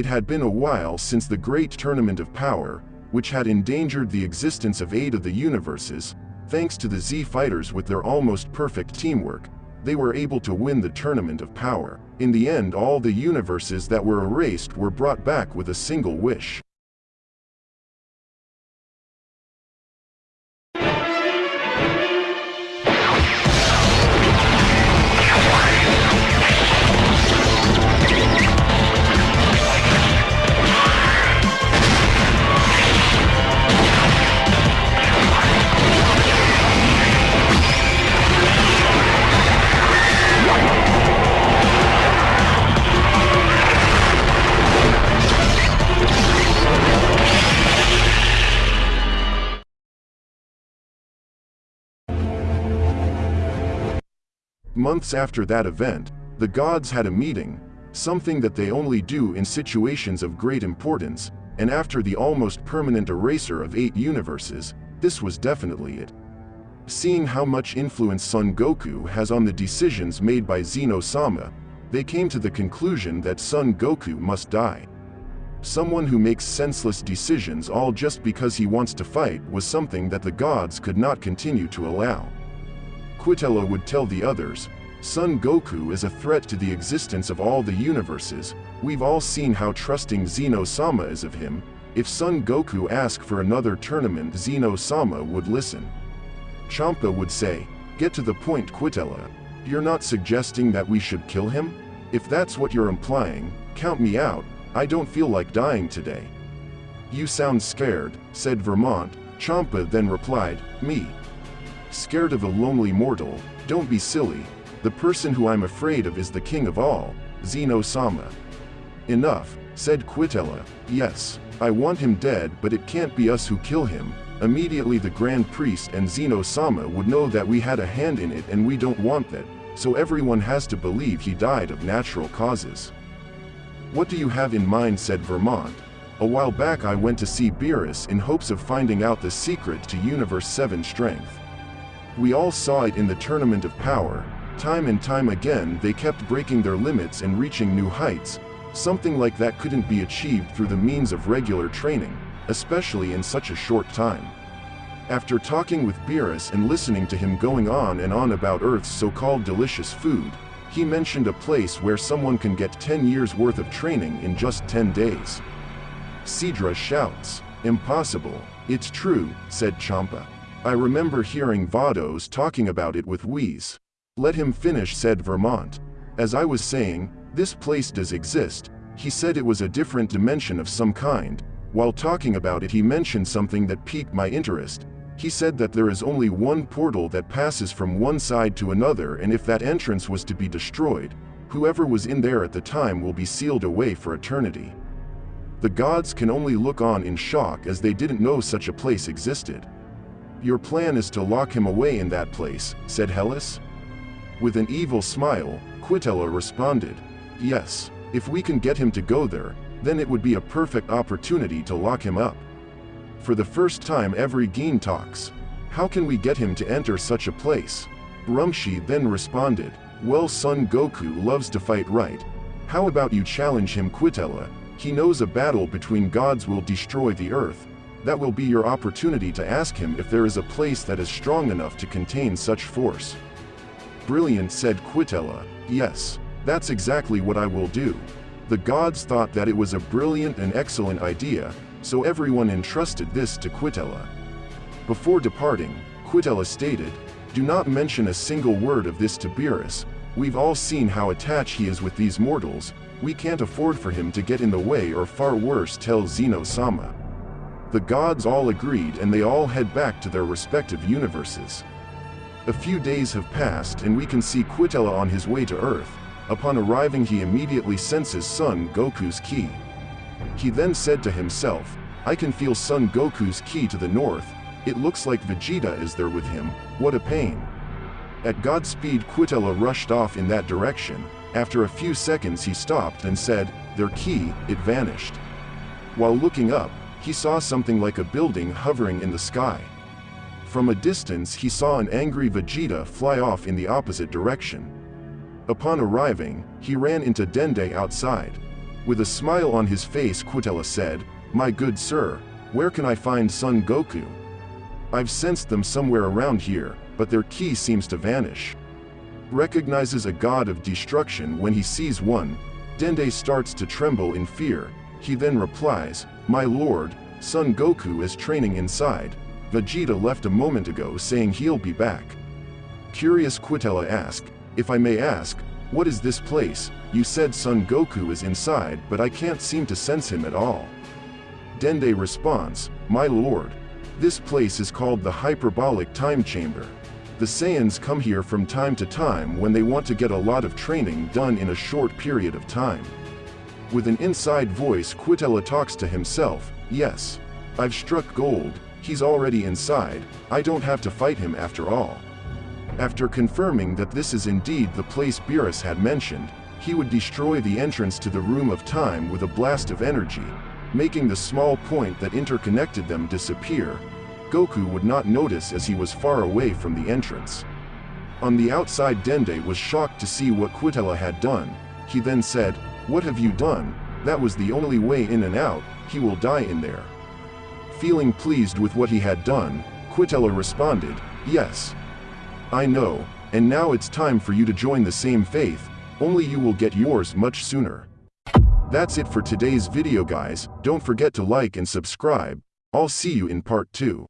It had been a while since the great tournament of power, which had endangered the existence of eight of the universes, thanks to the Z fighters with their almost perfect teamwork, they were able to win the tournament of power. In the end all the universes that were erased were brought back with a single wish. Months after that event, the gods had a meeting, something that they only do in situations of great importance, and after the almost permanent eraser of eight universes, this was definitely it. Seeing how much influence Son Goku has on the decisions made by Zeno-sama, they came to the conclusion that Son Goku must die. Someone who makes senseless decisions all just because he wants to fight was something that the gods could not continue to allow. Quitela would tell the others, Son Goku is a threat to the existence of all the universes, we've all seen how trusting Zeno-sama is of him, if Son Goku asked for another tournament Zeno-sama would listen. Champa would say, get to the point Quitela, you're not suggesting that we should kill him? If that's what you're implying, count me out, I don't feel like dying today. You sound scared, said Vermoud, Champa then replied, me. Scared of a lonely mortal, don't be silly, the person who I'm afraid of is the king of all, Zeno-sama. Enough, said Quitela, yes, I want him dead but it can't be us who kill him. Immediately the Grand Priest and Zeno-sama would know that we had a hand in it and we don't want that, so everyone has to believe he died of natural causes. What do you have in mind said Vermoud. A while back I went to see Beerus in hopes of finding out the secret to Universe 7 strength. We all saw it in the Tournament of Power, time and time again they kept breaking their limits and reaching new heights, something like that couldn't be achieved through the means of regular training, especially in such a short time. After talking with Beerus and listening to him going on and on about Earth's so-called delicious food, he mentioned a place where someone can get 10 years worth of training in just 10 days. Sidra shouts, impossible, it's true, said Champa. I remember hearing Vados talking about it with Whis. Let him finish said Vermoud. As I was saying, this place does exist, he said it was a different dimension of some kind. While talking about it he mentioned something that piqued my interest. He said that there is only one portal that passes from one side to another and if that entrance was to be destroyed, whoever was in there at the time will be sealed away for eternity. The gods can only look on in shock as they didn't know such a place existed. Your plan is to lock him away in that place, said Heles. With an evil smile, Quitela responded, Yes, if we can get him to go there, then it would be a perfect opportunity to lock him up. For the first time every Geene talks. How can we get him to enter such a place? Rumshi then responded, Well son Goku loves to fight right. How about you challenge him Quitela? He knows a battle between gods will destroy the earth, that will be your opportunity to ask him if there is a place that is strong enough to contain such force. Brilliant said Quitela, yes, that's exactly what I will do. The gods thought that it was a brilliant and excellent idea, so everyone entrusted this to Quitela. Before departing, Quitela stated, do not mention a single word of this to Beerus, we've all seen how attached he is with these mortals, we can't afford for him to get in the way or far worse tell Zeno-sama. The gods all agreed and they all head back to their respective universes. A few days have passed and we can see Quitela on his way to Earth. Upon arriving he immediately senses Son Goku's ki. He then said to himself, I can feel Son Goku's ki to the north, it looks like Vegeta is there with him, what a pain. At Godspeed Quitela rushed off in that direction, after a few seconds he stopped and said, their ki, it vanished. While looking up, he saw something like a building hovering in the sky. From a distance he saw an angry Vegeta fly off in the opposite direction. Upon arriving, he ran into Dende outside. With a smile on his face Quitela said, My good sir, where can I find Son Goku? I've sensed them somewhere around here, but their ki seems to vanish. Recognizes a god of destruction when he sees one, Dende starts to tremble in fear. He then replies, My lord, Son Goku is training inside. Vegeta left a moment ago saying he'll be back. Curious Quitela asked, If I may ask, what is this place? You said Son Goku is inside, but I can't seem to sense him at all. Dende responds, My lord, this place is called the Hyperbolic Time Chamber. The Saiyans come here from time to time when they want to get a lot of training done in a short period of time. With an inside voice Quitela talks to himself, yes. I've struck gold, he's already inside, I don't have to fight him after all. After confirming that this is indeed the place Beerus had mentioned, he would destroy the entrance to the Room of Time with a blast of energy, making the small point that interconnected them disappear, Goku would not notice as he was far away from the entrance. On the outside Dende was shocked to see what Quitela had done. He then said, What have you done? That was the only way in and out, he will die in there. Feeling pleased with what he had done, Quitela responded, Yes. I know, and now it's time for you to join the same faith, only you will get yours much sooner. That's it for today's video guys, don't forget to like and subscribe, I'll see you in part 2.